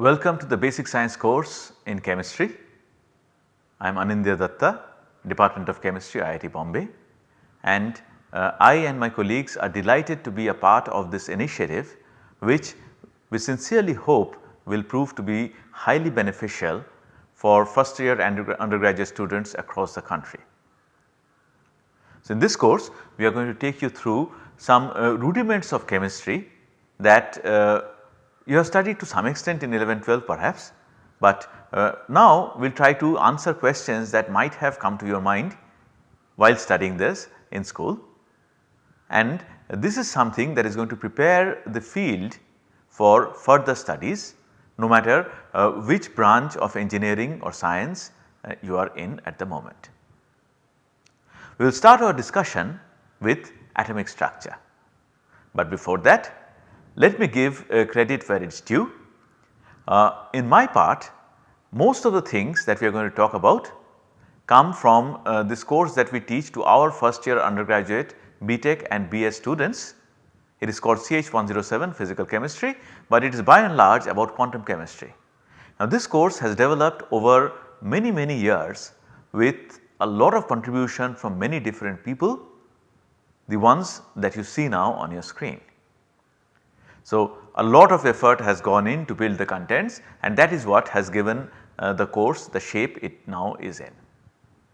Welcome to the basic science course in chemistry. I am Anindya Datta, Department of Chemistry, IIT Bombay and uh, I and my colleagues are delighted to be a part of this initiative which we sincerely hope will prove to be highly beneficial for first year undergraduate students across the country. So, in this course we are going to take you through some uh, rudiments of chemistry that uh, you have studied to some extent in 11 12 perhaps, but uh, now we will try to answer questions that might have come to your mind while studying this in school and this is something that is going to prepare the field for further studies no matter uh, which branch of engineering or science uh, you are in at the moment. We will start our discussion with atomic structure, but before that let me give credit where it is due. Uh, in my part most of the things that we are going to talk about come from uh, this course that we teach to our first year undergraduate BTech and BS students. It is called CH107 physical chemistry, but it is by and large about quantum chemistry. Now this course has developed over many many years with a lot of contribution from many different people, the ones that you see now on your screen. So a lot of effort has gone in to build the contents and that is what has given uh, the course the shape it now is in.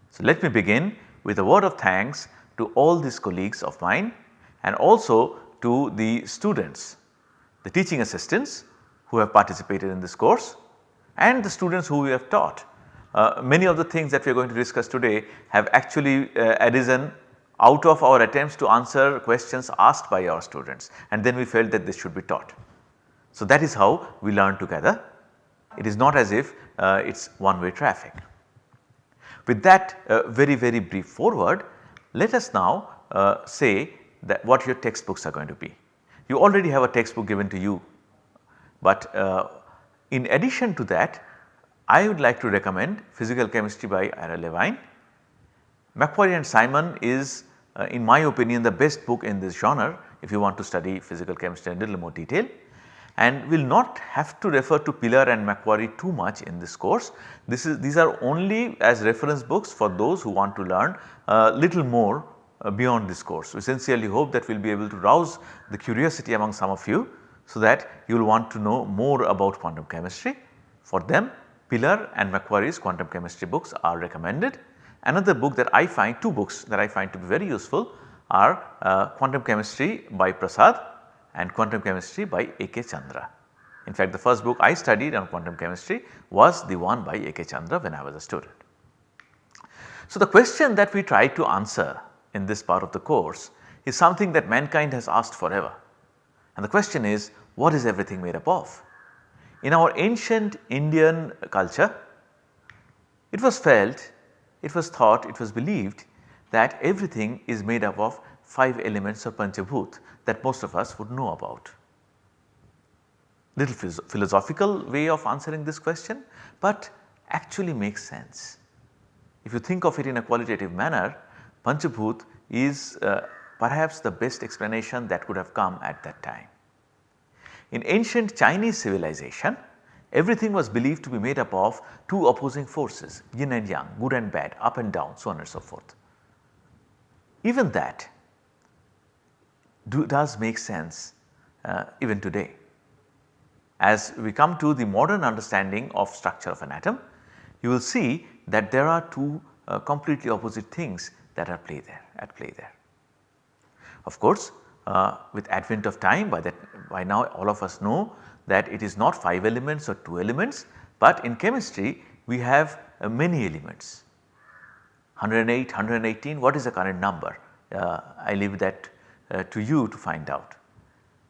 So, let me begin with a word of thanks to all these colleagues of mine and also to the students, the teaching assistants who have participated in this course and the students who we have taught. Uh, many of the things that we are going to discuss today have actually uh, arisen out of our attempts to answer questions asked by our students and then we felt that this should be taught. So, that is how we learn together. It is not as if uh, it is one way traffic. With that uh, very very brief foreword, let us now uh, say that what your textbooks are going to be. You already have a textbook given to you, but uh, in addition to that I would like to recommend Physical Chemistry by Ira Levine. McQuarrie and Simon is uh, in my opinion the best book in this genre if you want to study physical chemistry in little more detail and will not have to refer to Pilar and McQuarrie too much in this course. This is these are only as reference books for those who want to learn a little more uh, beyond this course. We sincerely hope that we will be able to rouse the curiosity among some of you so that you will want to know more about quantum chemistry. For them Pilar and McQuarrie's quantum chemistry books are recommended. Another book that I find, two books that I find to be very useful are uh, Quantum Chemistry by Prasad and quantum chemistry by A.K. Chandra. In fact, the first book I studied on quantum chemistry was the one by A.K. Chandra when I was a student. So, the question that we try to answer in this part of the course is something that mankind has asked forever and the question is what is everything made up of? In our ancient Indian culture it was felt, it was thought, it was believed that everything is made up of 5 elements of Panchabhut that most of us would know about. Little philosophical way of answering this question, but actually makes sense. If you think of it in a qualitative manner, Panchabhut is uh, perhaps the best explanation that could have come at that time. In ancient Chinese civilization, everything was believed to be made up of two opposing forces yin and yang, good and bad, up and down so on and so forth. Even that do, does make sense uh, even today. As we come to the modern understanding of structure of an atom, you will see that there are two uh, completely opposite things that are play there at play there. Of course, uh, with advent of time by that by now all of us know that it is not 5 elements or 2 elements, but in chemistry we have uh, many elements 108, 118 what is the current number? Uh, I leave that uh, to you to find out.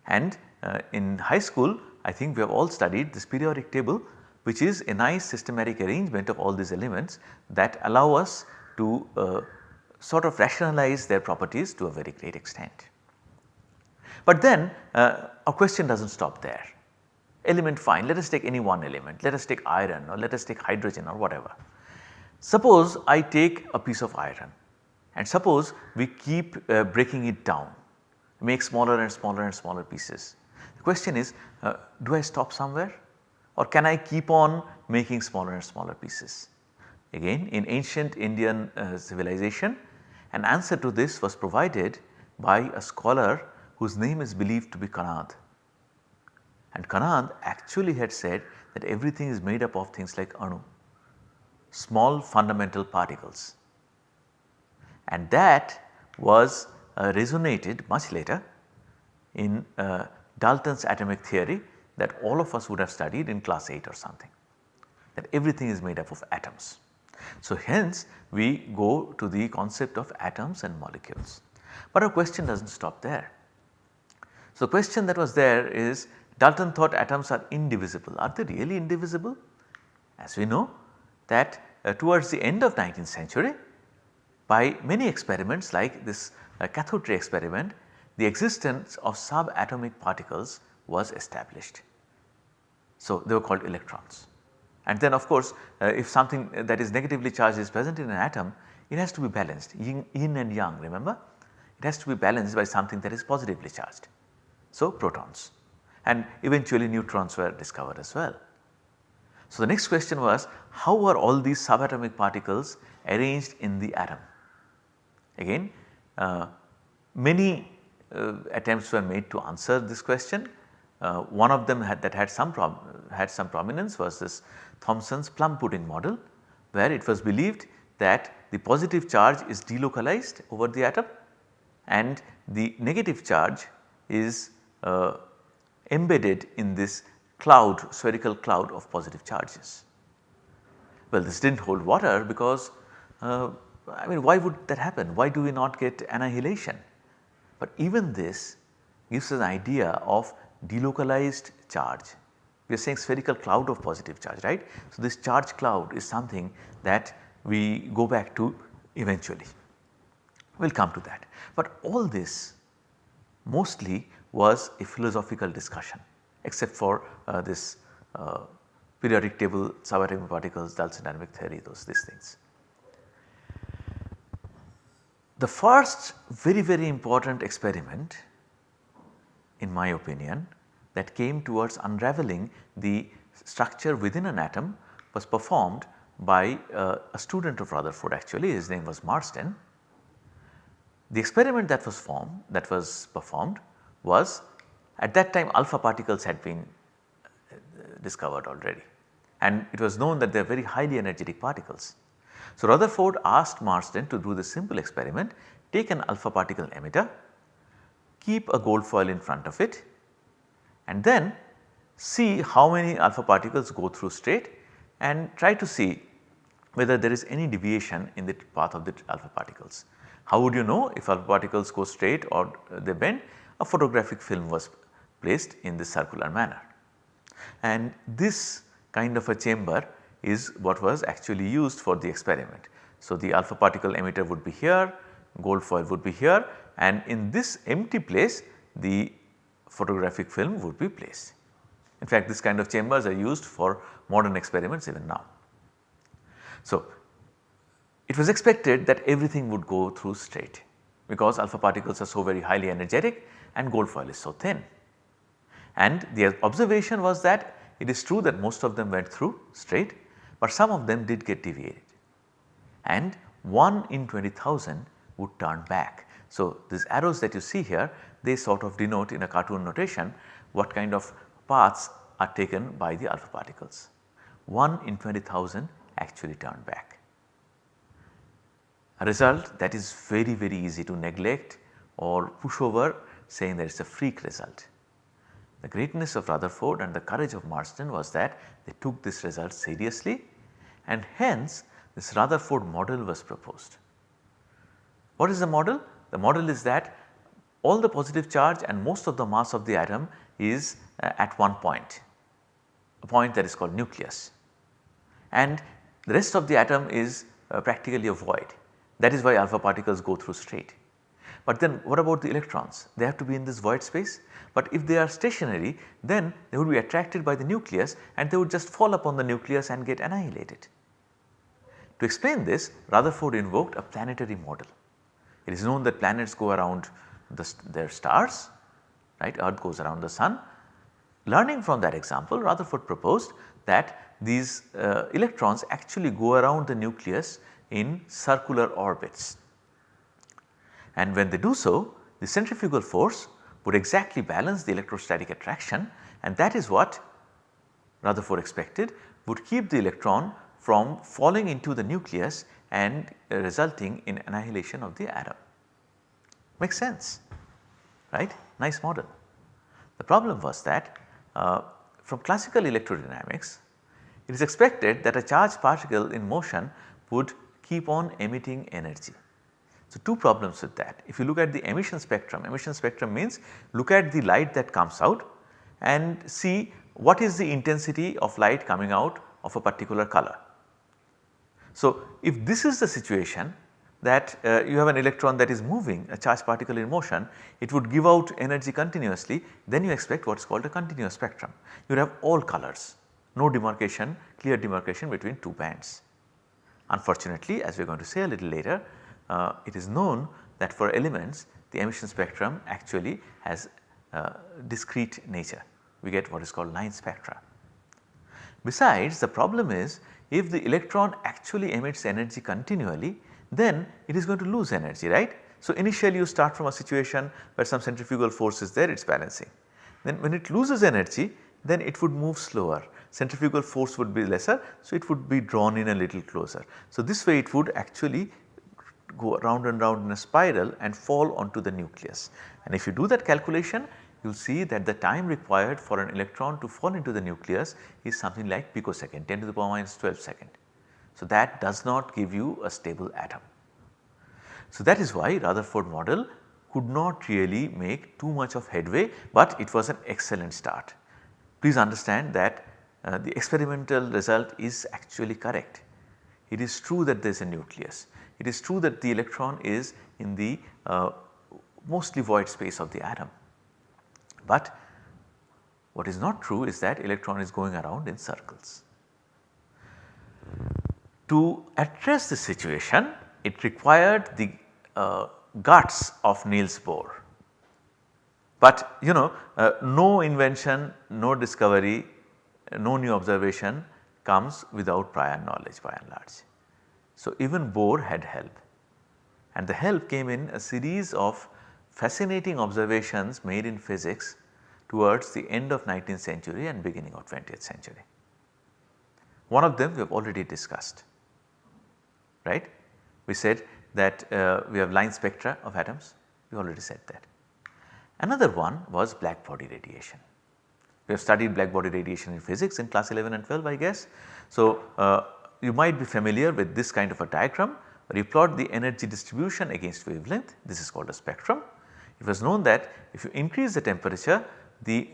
And uh, in high school I think we have all studied this periodic table which is a nice systematic arrangement of all these elements that allow us to uh, sort of rationalize their properties to a very great extent. But then uh, our question does not stop there. Element fine, let us take any one element, let us take iron or let us take hydrogen or whatever. Suppose I take a piece of iron and suppose we keep uh, breaking it down make smaller and smaller and smaller pieces. The question is uh, do I stop somewhere or can I keep on making smaller and smaller pieces? Again in ancient Indian uh, civilization an answer to this was provided by a scholar whose name is believed to be Kanad. And Kanad actually had said that everything is made up of things like anu, small fundamental particles. And that was uh, resonated much later in uh, Dalton's atomic theory that all of us would have studied in class 8 or something that everything is made up of atoms. So, hence we go to the concept of atoms and molecules. But our question does not stop there. So, the question that was there is Dalton thought atoms are indivisible. Are they really indivisible? As we know that uh, towards the end of 19th century by many experiments like this uh, cathode ray experiment the existence of subatomic particles was established. So, they were called electrons. And then of course, uh, if something that is negatively charged is present in an atom, it has to be balanced yin, yin and yang remember. It has to be balanced by something that is positively charged. So, protons and eventually neutrons were discovered as well. So, the next question was how are all these subatomic particles arranged in the atom? Again uh, many uh, attempts were made to answer this question. Uh, one of them had that had some had some prominence was this Thomson's plum pudding model where it was believed that the positive charge is delocalized over the atom and the negative charge is uh, embedded in this cloud spherical cloud of positive charges. Well this did not hold water because uh, I mean why would that happen why do we not get annihilation. But even this gives us an idea of delocalized charge we are saying spherical cloud of positive charge right. So, this charge cloud is something that we go back to eventually we will come to that. But all this mostly was a philosophical discussion except for uh, this uh, periodic table subatomic particles Dalton atomic theory those these things. The first very very important experiment in my opinion that came towards unraveling the structure within an atom was performed by uh, a student of Rutherford actually his name was Marsden. The experiment that was formed that was performed was at that time alpha particles had been uh, discovered already and it was known that they are very highly energetic particles. So, Rutherford asked Marsden to do this simple experiment take an alpha particle emitter, keep a gold foil in front of it and then see how many alpha particles go through straight and try to see whether there is any deviation in the path of the alpha particles. How would you know if alpha particles go straight or they bend? A photographic film was placed in this circular manner. And this kind of a chamber is what was actually used for the experiment. So, the alpha particle emitter would be here, gold foil would be here and in this empty place the photographic film would be placed. In fact, this kind of chambers are used for modern experiments even now. So, it was expected that everything would go through straight because alpha particles are so very highly energetic and gold foil is so thin. And the observation was that it is true that most of them went through straight, but some of them did get deviated and 1 in 20,000 would turn back. So, these arrows that you see here they sort of denote in a cartoon notation what kind of paths are taken by the alpha particles. 1 in 20,000 actually turned back. A result that is very very easy to neglect or push over saying that it is a freak result. The greatness of Rutherford and the courage of Marsden was that they took this result seriously and hence this Rutherford model was proposed. What is the model? The model is that all the positive charge and most of the mass of the atom is uh, at one point, a point that is called nucleus and the rest of the atom is uh, practically a void that is why alpha particles go through straight. But then what about the electrons? They have to be in this void space but if they are stationary then they would be attracted by the nucleus and they would just fall upon the nucleus and get annihilated. To explain this Rutherford invoked a planetary model. It is known that planets go around the, their stars right earth goes around the sun learning from that example Rutherford proposed that these uh, electrons actually go around the nucleus in circular orbits. And when they do so the centrifugal force would exactly balance the electrostatic attraction and that is what Rutherford expected would keep the electron from falling into the nucleus and uh, resulting in annihilation of the atom. Makes sense right nice model. The problem was that uh, from classical electrodynamics it is expected that a charged particle in motion would keep on emitting energy. So, two problems with that. If you look at the emission spectrum, emission spectrum means look at the light that comes out and see what is the intensity of light coming out of a particular color. So, if this is the situation that uh, you have an electron that is moving a charged particle in motion, it would give out energy continuously then you expect what is called a continuous spectrum. You have all colors, no demarcation, clear demarcation between two bands. Unfortunately as we are going to say a little later, uh, it is known that for elements the emission spectrum actually has uh, discrete nature. We get what is called line spectra. Besides the problem is if the electron actually emits energy continually then it is going to lose energy right. So, initially you start from a situation where some centrifugal force is there it is balancing. Then when it loses energy then it would move slower centrifugal force would be lesser so it would be drawn in a little closer. So, this way it would actually go round and round in a spiral and fall onto the nucleus and if you do that calculation you will see that the time required for an electron to fall into the nucleus is something like picosecond 10 to the power minus 12 second. So, that does not give you a stable atom. So, that is why Rutherford model could not really make too much of headway, but it was an excellent start. Please understand that uh, the experimental result is actually correct. It is true that there is a nucleus. It is true that the electron is in the uh, mostly void space of the atom. But what is not true is that electron is going around in circles. To address the situation it required the uh, guts of Niels Bohr. But you know uh, no invention, no discovery, no new observation comes without prior knowledge by and large. So even Bohr had help and the help came in a series of fascinating observations made in physics towards the end of 19th century and beginning of 20th century. One of them we have already discussed right. We said that uh, we have line spectra of atoms, we already said that. Another one was black body radiation. We have studied black body radiation in physics in class 11 and 12 I guess. So, uh, you might be familiar with this kind of a diagram where you plot the energy distribution against wavelength this is called a spectrum. It was known that if you increase the temperature the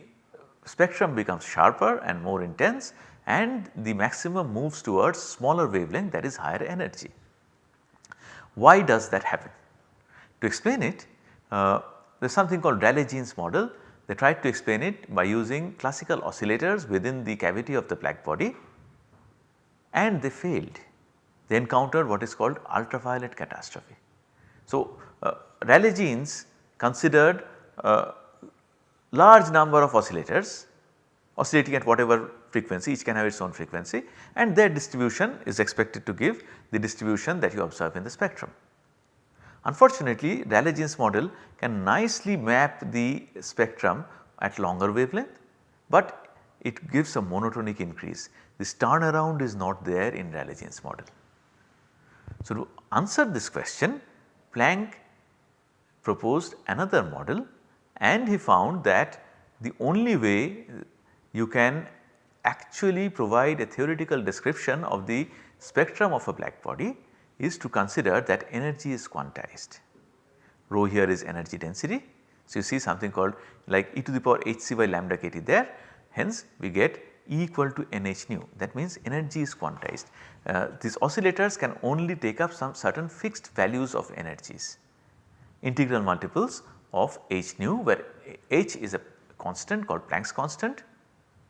spectrum becomes sharper and more intense and the maximum moves towards smaller wavelength that is higher energy. Why does that happen? To explain it uh, there is something called Rayleigh-Jeans model they tried to explain it by using classical oscillators within the cavity of the black body and they failed. They encountered what is called ultraviolet catastrophe. So, uh, Rayleigh-Jeans considered a large number of oscillators oscillating at whatever frequency each can have its own frequency and their distribution is expected to give the distribution that you observe in the spectrum. Unfortunately Rayleigh-Jeans model can nicely map the spectrum at longer wavelength, but it gives a monotonic increase. This turnaround is not there in Rayleigh-Jeans model. So, to answer this question Planck proposed another model and he found that the only way you can actually provide a theoretical description of the spectrum of a black body is to consider that energy is quantized. Rho here is energy density. So, you see something called like e to the power h c by lambda k t there hence we get Equal to nh nu. That means energy is quantized. Uh, these oscillators can only take up some certain fixed values of energies. Integral multiples of h nu where h is a constant called Planck's constant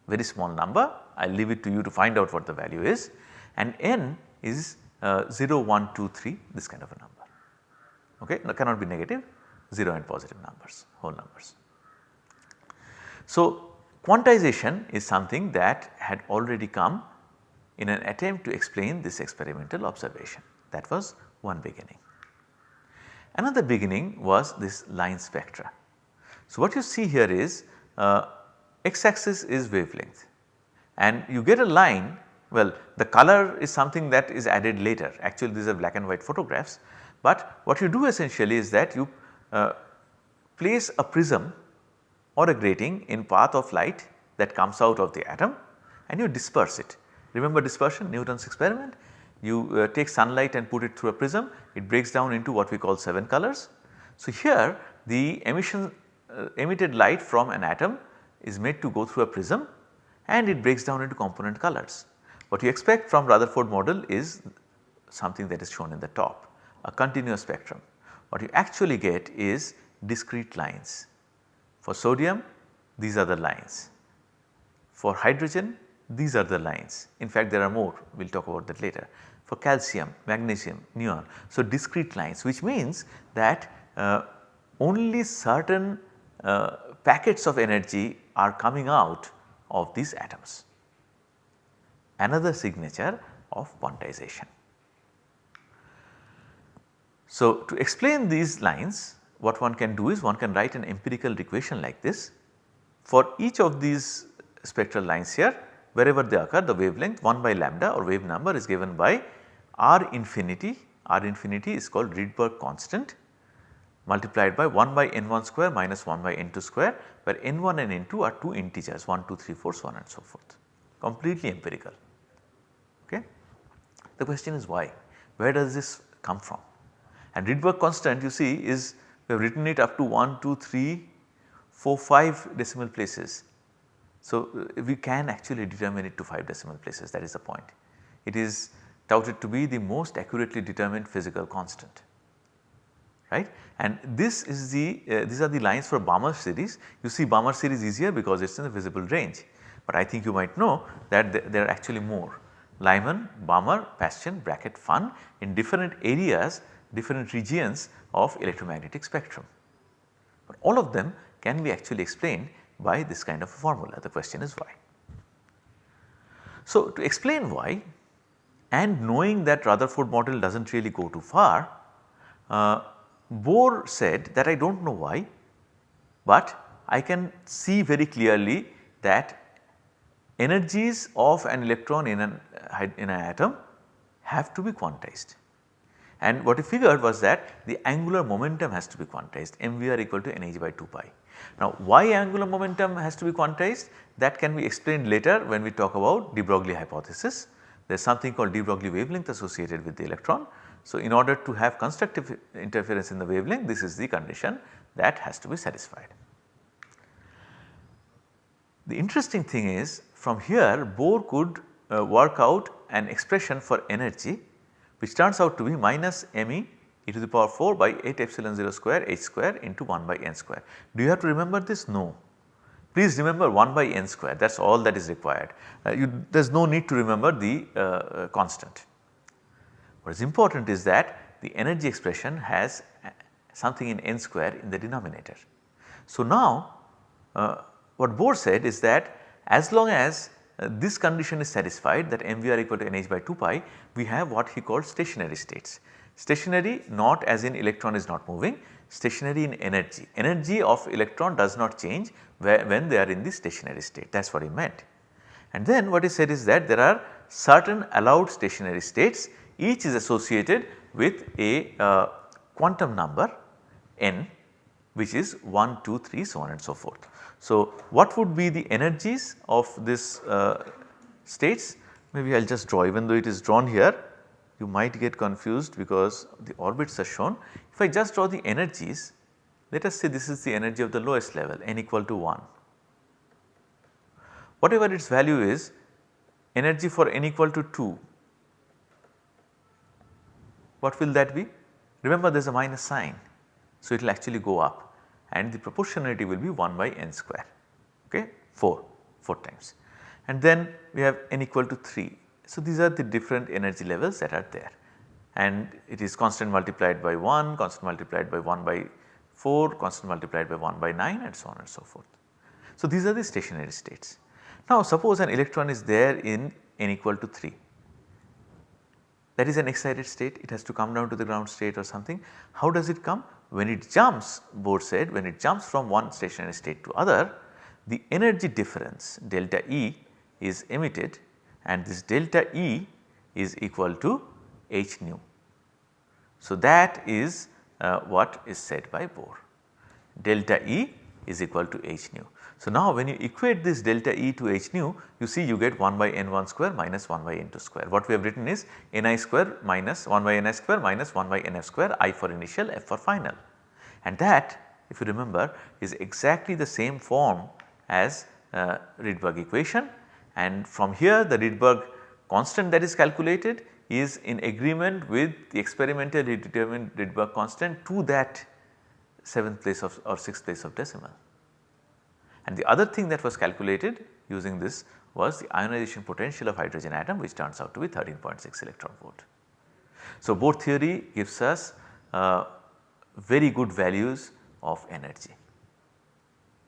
very small number. I leave it to you to find out what the value is. And n is uh, 0, 1, 2, 3 this kind of a number. Okay? No, cannot be negative. 0 and positive numbers whole numbers. So Quantization is something that had already come in an attempt to explain this experimental observation that was one beginning. Another beginning was this line spectra. So, what you see here is uh, x axis is wavelength and you get a line well the color is something that is added later actually these are black and white photographs but what you do essentially is that you uh, place a prism or a grating in path of light that comes out of the atom and you disperse it. Remember dispersion Newton's experiment you uh, take sunlight and put it through a prism it breaks down into what we call 7 colors. So, here the emission uh, emitted light from an atom is made to go through a prism and it breaks down into component colors. What you expect from Rutherford model is something that is shown in the top a continuous spectrum. What you actually get is discrete lines. For sodium these are the lines. For hydrogen these are the lines. In fact there are more we will talk about that later. For calcium, magnesium, neon. So discrete lines which means that uh, only certain uh, packets of energy are coming out of these atoms. Another signature of quantization. So, to explain these lines what one can do is one can write an empirical equation like this. For each of these spectral lines here wherever they occur the wavelength 1 by lambda or wave number is given by R infinity, R infinity is called Rydberg constant multiplied by 1 by n1 square minus 1 by n2 square where n1 and n2 are 2 integers 1, 2, 3, 4 so on and so forth completely empirical. Okay. The question is why, where does this come from and Rydberg constant you see is we have written it up to 1, 2, 3, 4, 5 decimal places. So, uh, we can actually determine it to 5 decimal places that is the point. It is touted to be the most accurately determined physical constant right. And this is the uh, these are the lines for Balmer series. You see Balmer series easier because it is in the visible range, but I think you might know that th there are actually more Lyman, Balmer, Paschen, Brackett, Pfund in different areas, different regions of electromagnetic spectrum. But all of them can be actually explained by this kind of a formula. The question is why. So, to explain why and knowing that Rutherford model does not really go too far, uh, Bohr said that I do not know why, but I can see very clearly that energies of an electron in an, in an atom have to be quantized. And what he figured was that the angular momentum has to be quantized mvr equal to nh by 2 pi. Now why angular momentum has to be quantized that can be explained later when we talk about de Broglie hypothesis. There is something called de Broglie wavelength associated with the electron so, in order to have constructive interference in the wavelength this is the condition that has to be satisfied. The interesting thing is from here Bohr could uh, work out an expression for energy which turns out to be minus me e to the power 4 by 8 epsilon 0 square h square into 1 by n square. Do you have to remember this? No. Please remember 1 by n square that is all that is required. Uh, there is no need to remember the uh, uh constant. What is important is that the energy expression has uh, something in n square in the denominator. So now uh, what Bohr said is that as long as this condition is satisfied that mvr equal to nh by 2 pi we have what he called stationary states. Stationary not as in electron is not moving stationary in energy. Energy of electron does not change when they are in the stationary state that is what he meant. And then what he said is that there are certain allowed stationary states each is associated with a uh, quantum number n which is 1, 2, 3 so on and so forth. So, what would be the energies of this uh, states maybe I will just draw even though it is drawn here you might get confused because the orbits are shown. If I just draw the energies let us say this is the energy of the lowest level n equal to 1. Whatever its value is energy for n equal to 2 what will that be? Remember there is a minus sign. So, it will actually go up and the proportionality will be 1 by n square okay 4, 4 times and then we have n equal to 3. So, these are the different energy levels that are there and it is constant multiplied by 1, constant multiplied by 1 by 4, constant multiplied by 1 by 9 and so on and so forth. So, these are the stationary states. Now, suppose an electron is there in n equal to 3 that is an excited state it has to come down to the ground state or something. How does it come? When it jumps Bohr said when it jumps from one stationary state to other the energy difference delta E is emitted and this delta E is equal to h nu. So, that is uh, what is said by Bohr delta E is equal to h nu. So, now when you equate this delta E to h nu you see you get 1 by n1 square minus 1 by n2 square. What we have written is ni square minus 1 by ni square minus 1 by nf square i for initial f for final. And that if you remember is exactly the same form as uh, Rydberg equation and from here the Rydberg constant that is calculated is in agreement with the experimentally determined Rydberg constant to that 7th place of or 6th place of decimal. And the other thing that was calculated using this was the ionization potential of hydrogen atom which turns out to be 13.6 electron volt. So, Bohr theory gives us uh, very good values of energy.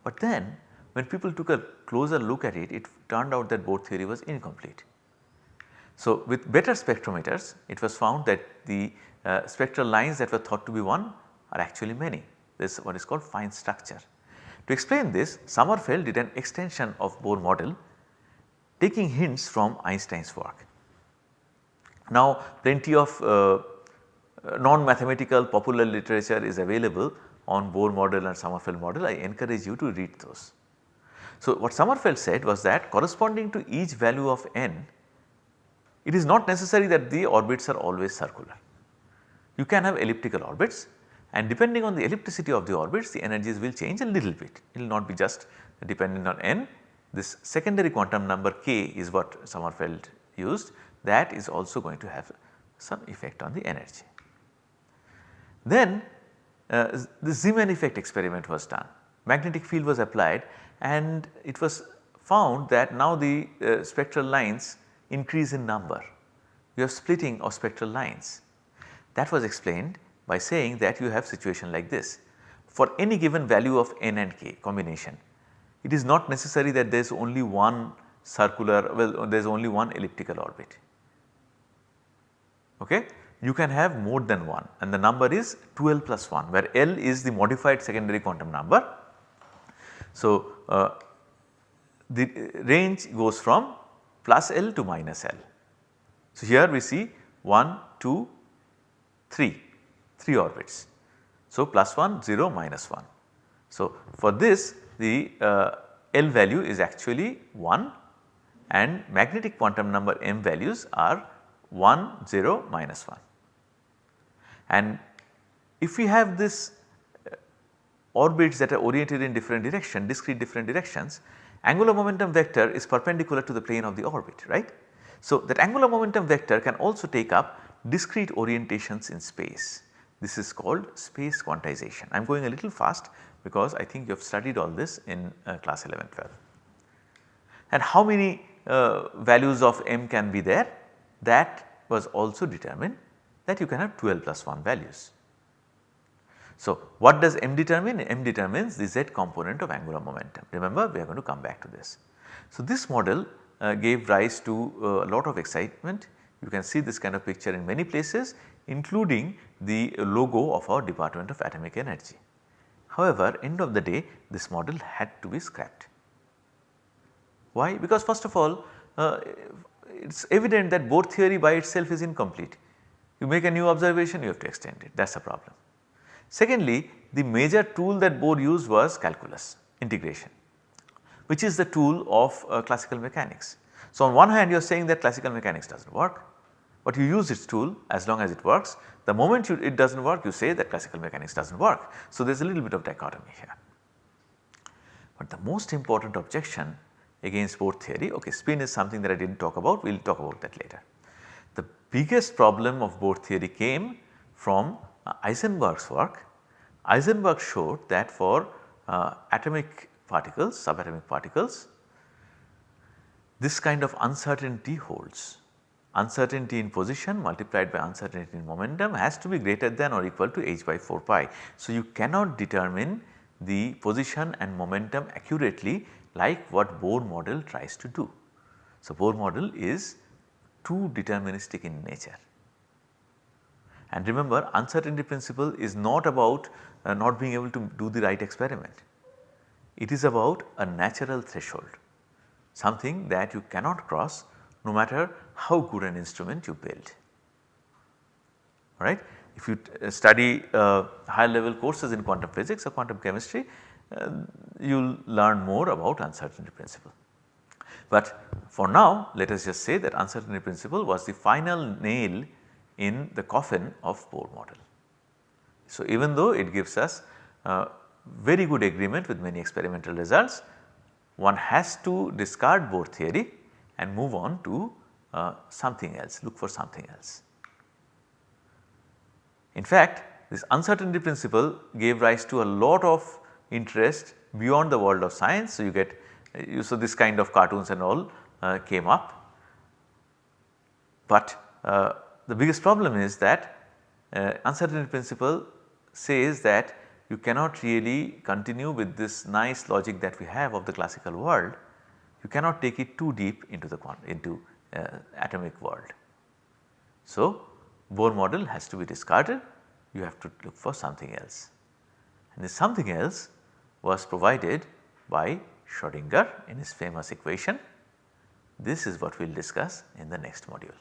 But then when people took a closer look at it, it turned out that Bohr theory was incomplete. So, with better spectrometers it was found that the uh, spectral lines that were thought to be one are actually many. This is what is called fine structure. To explain this Sommerfeld did an extension of Bohr model taking hints from Einstein's work. Now plenty of uh, non-mathematical popular literature is available on Bohr model and Sommerfeld model I encourage you to read those. So what Sommerfeld said was that corresponding to each value of n it is not necessary that the orbits are always circular. You can have elliptical orbits and depending on the ellipticity of the orbits the energies will change a little bit it will not be just dependent on n. This secondary quantum number k is what Sommerfeld used that is also going to have some effect on the energy. Then uh, the Zeeman effect experiment was done magnetic field was applied and it was found that now the uh, spectral lines increase in number you have splitting of spectral lines. That was explained by saying that you have situation like this. For any given value of n and k combination, it is not necessary that there is only one circular well there is only one elliptical orbit. Okay? You can have more than one and the number is 12 plus 1 where L is the modified secondary quantum number. So, uh, the range goes from plus L to minus L. So, here we see 1, 2, 3 3 orbits. So, plus 1 0 minus 1. So, for this the uh, L value is actually 1 and magnetic quantum number m values are 1 0 minus 1. And if we have this uh, orbits that are oriented in different direction discrete different directions angular momentum vector is perpendicular to the plane of the orbit right. So, that angular momentum vector can also take up discrete orientations in space. This is called space quantization. I am going a little fast because I think you have studied all this in uh, class 11 12. And how many uh, values of m can be there that was also determined that you can have 12 plus 1 values. So, what does m determine? m determines the z component of angular momentum remember we are going to come back to this. So, this model uh, gave rise to uh, a lot of excitement you can see this kind of picture in many places including the logo of our Department of Atomic Energy. However, end of the day this model had to be scrapped. Why? Because first of all uh, it is evident that Bohr theory by itself is incomplete. You make a new observation you have to extend it that is a problem. Secondly, the major tool that Bohr used was calculus integration which is the tool of uh, classical mechanics. So, on one hand you are saying that classical mechanics does not work, but you use its tool as long as it works. The moment you, it does not work you say that classical mechanics does not work. So, there is a little bit of dichotomy here. But the most important objection against Bohr theory, okay spin is something that I did not talk about, we will talk about that later. The biggest problem of Bohr theory came from uh, Heisenberg's work. Heisenberg showed that for uh, atomic particles, subatomic particles, this kind of uncertainty holds uncertainty in position multiplied by uncertainty in momentum has to be greater than or equal to h by 4 pi. So, you cannot determine the position and momentum accurately like what Bohr model tries to do. So, Bohr model is too deterministic in nature. And remember uncertainty principle is not about uh, not being able to do the right experiment. It is about a natural threshold something that you cannot cross no matter how good an instrument you build. Alright. If you uh, study uh, high level courses in quantum physics or quantum chemistry, uh, you will learn more about uncertainty principle. But for now let us just say that uncertainty principle was the final nail in the coffin of Bohr model. So, even though it gives us uh, very good agreement with many experimental results, one has to discard Bohr theory and move on to uh, something else, look for something else. In fact, this uncertainty principle gave rise to a lot of interest beyond the world of science. So, you get you so this kind of cartoons and all uh, came up. But uh, the biggest problem is that uh, uncertainty principle says that you cannot really continue with this nice logic that we have of the classical world. You cannot take it too deep into the into Uh, atomic world. So, Bohr model has to be discarded you have to look for something else and this something else was provided by Schrodinger in his famous equation. This is what we will discuss in the next module.